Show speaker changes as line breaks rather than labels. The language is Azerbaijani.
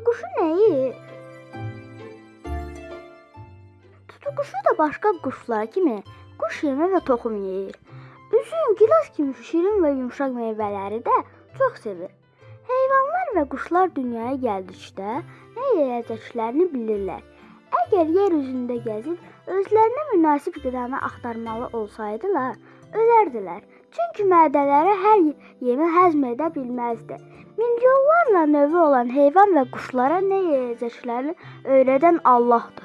Tutuquşu nə yeyir? Tutuquşu da başqa quşlar kimi quş yemi və toxum yeyir. Üzüm, gilas kimi şirin və yumşaq meyvələri də çox sevir. Heyvanlar və quşlar dünyaya gəldikdə nə yeyəcəklərini bilirlər. Əgər yer üzündə gəzib özlərinə münasib qidanı axtarmalı olsaydılar, ölərdilər. Çünki mədələri hər yemi həzm edə bilməzdi. Milyonlarla növü olan heyvan və quşlara nə yeyəcəklərini öyrədən Allahdır.